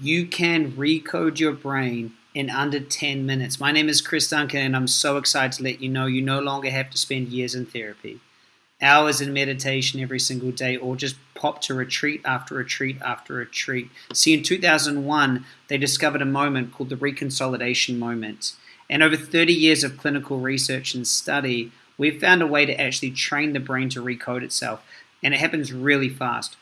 you can recode your brain in under 10 minutes. My name is Chris Duncan, and I'm so excited to let you know you no longer have to spend years in therapy, hours in meditation every single day, or just pop to retreat after retreat after retreat. See, in 2001, they discovered a moment called the reconsolidation moment. And over 30 years of clinical research and study, we've found a way to actually train the brain to recode itself. And it happens really fast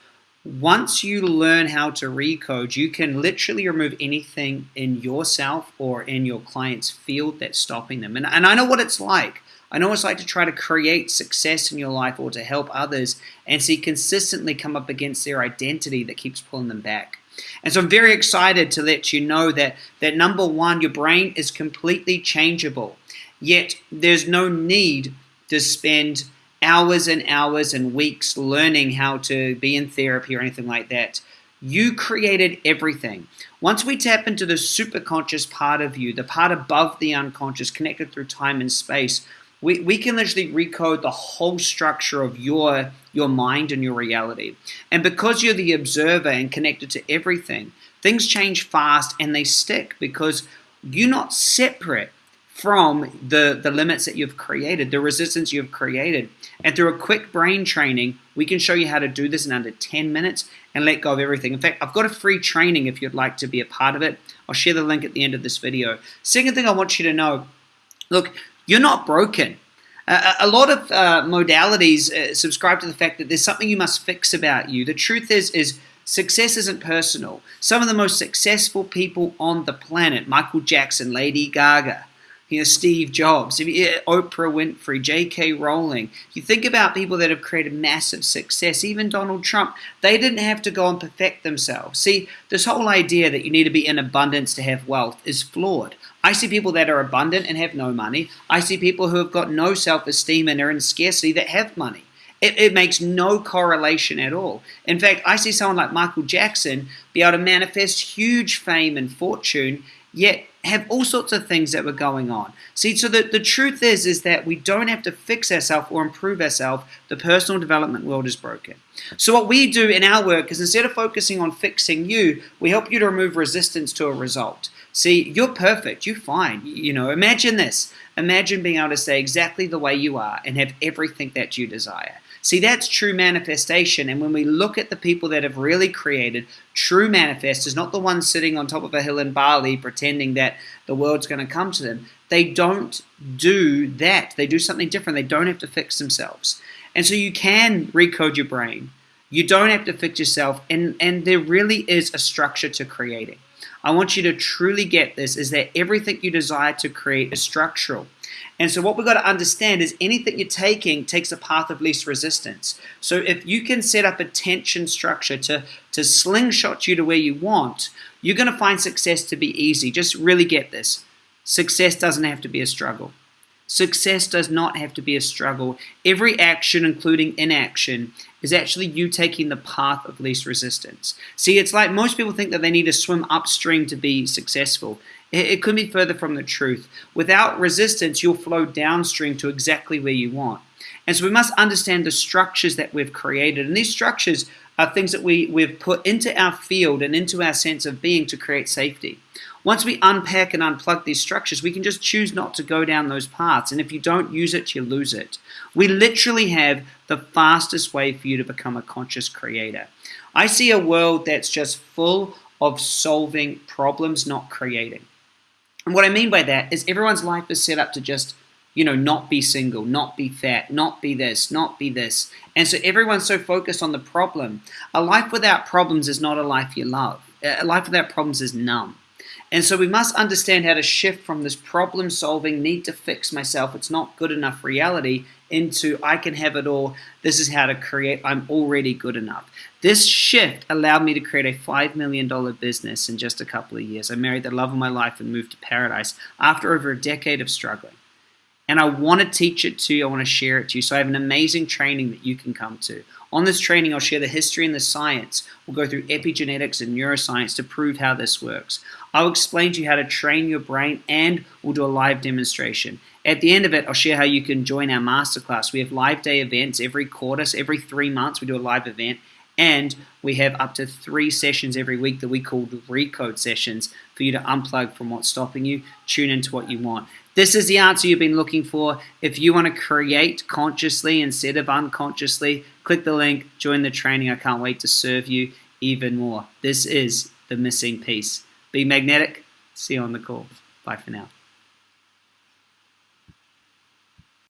once you learn how to recode, you can literally remove anything in yourself or in your client's field that's stopping them. And, and I know what it's like. I know it's like to try to create success in your life or to help others and see consistently come up against their identity that keeps pulling them back. And so I'm very excited to let you know that, that number one, your brain is completely changeable. Yet there's no need to spend hours and hours and weeks learning how to be in therapy or anything like that. You created everything. Once we tap into the superconscious part of you, the part above the unconscious, connected through time and space, we, we can literally recode the whole structure of your your mind and your reality. And because you're the observer and connected to everything, things change fast and they stick because you're not separate from the, the limits that you've created, the resistance you've created. And through a quick brain training, we can show you how to do this in under 10 minutes and let go of everything. In fact, I've got a free training if you'd like to be a part of it. I'll share the link at the end of this video. Second thing I want you to know, look, you're not broken. Uh, a lot of uh, modalities uh, subscribe to the fact that there's something you must fix about you. The truth is, is success isn't personal. Some of the most successful people on the planet, Michael Jackson, Lady Gaga, you know, Steve Jobs, Oprah Winfrey, J.K. Rowling. You think about people that have created massive success, even Donald Trump, they didn't have to go and perfect themselves. See, this whole idea that you need to be in abundance to have wealth is flawed. I see people that are abundant and have no money. I see people who have got no self esteem and are in scarcity that have money. It, it, makes no correlation at all. In fact, I see someone like Michael Jackson be able to manifest huge fame and fortune, yet have all sorts of things that were going on. See, so the, the truth is, is that we don't have to fix ourselves or improve ourselves. The personal development world is broken. So what we do in our work is instead of focusing on fixing you, we help you to remove resistance to a result. See, you're perfect. You're fine. You know, imagine this. Imagine being able to say exactly the way you are and have everything that you desire. See, that's true manifestation. And when we look at the people that have really created true manifestors, not the ones sitting on top of a hill in Bali pretending that the world's going to come to them, they don't do that. They do something different. They don't have to fix themselves. And so you can recode your brain. You don't have to fix yourself. And, and there really is a structure to creating. I want you to truly get this is that everything you desire to create is structural. And so what we've got to understand is anything you're taking takes a path of least resistance. So if you can set up a tension structure to, to slingshot you to where you want, you're going to find success to be easy. Just really get this. Success doesn't have to be a struggle. Success does not have to be a struggle. Every action, including inaction, is actually you taking the path of least resistance. See, it's like most people think that they need to swim upstream to be successful. It could be further from the truth. Without resistance, you'll flow downstream to exactly where you want. And so we must understand the structures that we've created. And these structures are things that we, we've put into our field and into our sense of being to create safety. Once we unpack and unplug these structures, we can just choose not to go down those paths. And if you don't use it, you lose it. We literally have the fastest way for you to become a conscious creator. I see a world that's just full of solving problems, not creating. And what I mean by that is everyone's life is set up to just, you know, not be single, not be fat, not be this, not be this. And so everyone's so focused on the problem. A life without problems is not a life you love. A life without problems is numb. And so we must understand how to shift from this problem solving, need to fix myself, it's not good enough reality into I can have it all. This is how to create. I'm already good enough. This shift allowed me to create a $5 million business in just a couple of years. I married the love of my life and moved to paradise after over a decade of struggling. And I want to teach it to you. I want to share it to you. So I have an amazing training that you can come to. On this training, I'll share the history and the science. We'll go through epigenetics and neuroscience to prove how this works. I'll explain to you how to train your brain and we'll do a live demonstration. At the end of it, I'll share how you can join our masterclass. We have live day events every quarter, so every three months we do a live event. And we have up to three sessions every week that we call recode sessions for you to unplug from what's stopping you, tune into what you want. This is the answer you've been looking for. If you want to create consciously instead of unconsciously, click the link, join the training. I can't wait to serve you even more. This is the missing piece. Be magnetic. See you on the call. Bye for now.